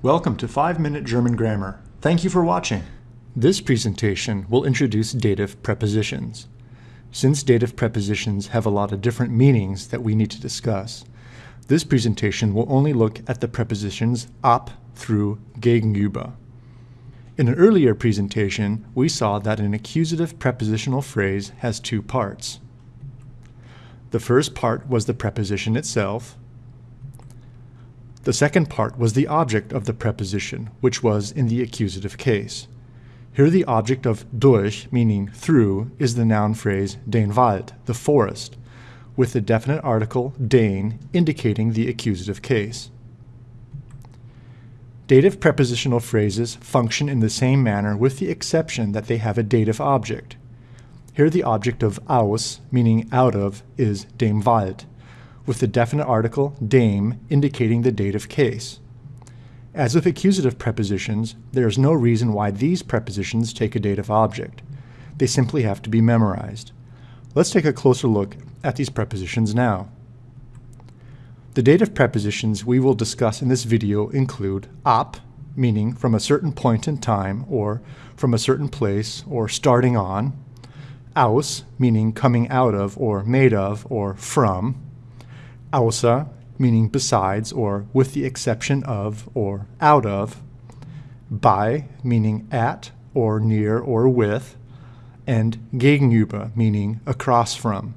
Welcome to 5 Minute German Grammar. Thank you for watching. This presentation will introduce dative prepositions. Since dative prepositions have a lot of different meanings that we need to discuss, this presentation will only look at the prepositions ab through gegenüber. In an earlier presentation, we saw that an accusative prepositional phrase has two parts. The first part was the preposition itself, the second part was the object of the preposition, which was in the accusative case. Here the object of durch, meaning through, is the noun phrase den Wald, the forest, with the definite article den indicating the accusative case. Dative prepositional phrases function in the same manner with the exception that they have a dative object. Here the object of aus, meaning out of, is dem Wald, with the definite article dem indicating the dative case. As with accusative prepositions, there is no reason why these prepositions take a dative object. They simply have to be memorized. Let's take a closer look at these prepositions now. The dative prepositions we will discuss in this video include ab, meaning from a certain point in time or from a certain place or starting on, aus, meaning coming out of or made of or from, außer, meaning besides or with the exception of or out of, bei, meaning at or near or with, and gegenüber, meaning across from.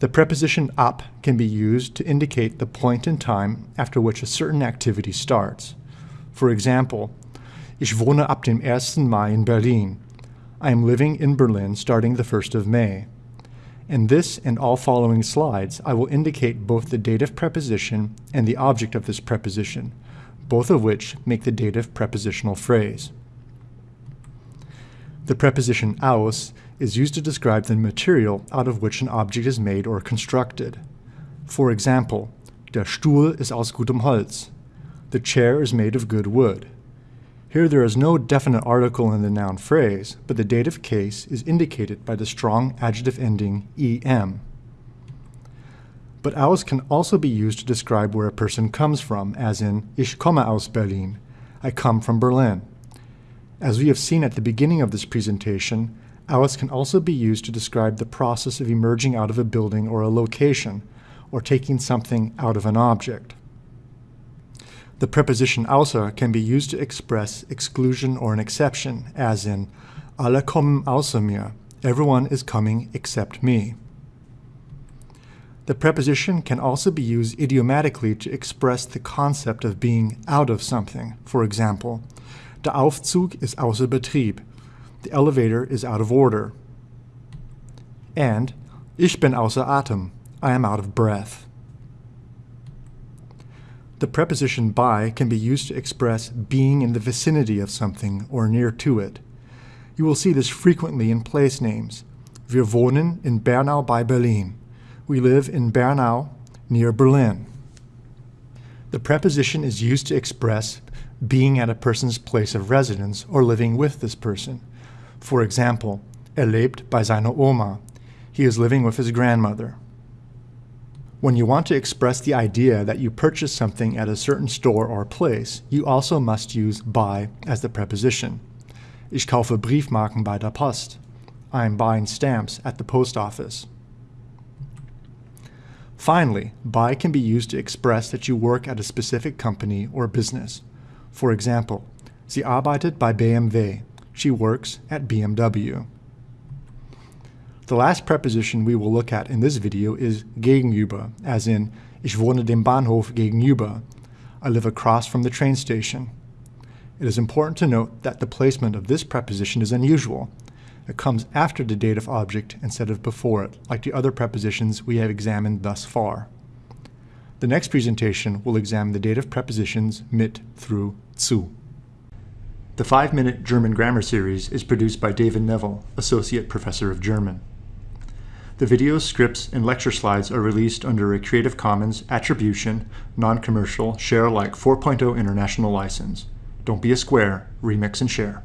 The preposition ab can be used to indicate the point in time after which a certain activity starts. For example, Ich wohne ab dem 1. Mai in Berlin. I am living in Berlin starting the 1st of May. In this and all following slides, I will indicate both the dative preposition and the object of this preposition, both of which make the dative prepositional phrase. The preposition aus is used to describe the material out of which an object is made or constructed. For example, der Stuhl ist aus gutem Holz. The chair is made of good wood. Here there is no definite article in the noun phrase, but the dative case is indicated by the strong adjective ending em. But aus can also be used to describe where a person comes from, as in Ich komme aus Berlin, I come from Berlin. As we have seen at the beginning of this presentation, aus can also be used to describe the process of emerging out of a building or a location, or taking something out of an object. The preposition außer can be used to express exclusion or an exception, as in Alle kommen außer mir. Everyone is coming except me. The preposition can also be used idiomatically to express the concept of being out of something. For example, Der Aufzug ist außer Betrieb. The elevator is out of order. And Ich bin außer Atem. I am out of breath. The preposition bei can be used to express being in the vicinity of something or near to it. You will see this frequently in place names. Wir wohnen in Bernau bei Berlin. We live in Bernau near Berlin. The preposition is used to express being at a person's place of residence or living with this person. For example, er lebt bei seiner Oma. He is living with his grandmother. When you want to express the idea that you purchase something at a certain store or place, you also must use bei as the preposition. Ich kaufe Briefmarken bei der Post. I am buying stamps at the post office. Finally, bei can be used to express that you work at a specific company or business. For example, sie arbeitet bei BMW. She works at BMW. The last preposition we will look at in this video is gegenüber, as in Ich wohne dem Bahnhof gegenüber. I live across from the train station. It is important to note that the placement of this preposition is unusual. It comes after the dative object instead of before it, like the other prepositions we have examined thus far. The next presentation will examine the dative prepositions mit through zu. The 5-Minute German Grammar Series is produced by David Neville, Associate Professor of German. The videos, scripts, and lecture slides are released under a Creative Commons Attribution, Non-Commercial, Share Alike 4.0 International License. Don't be a square, remix and share.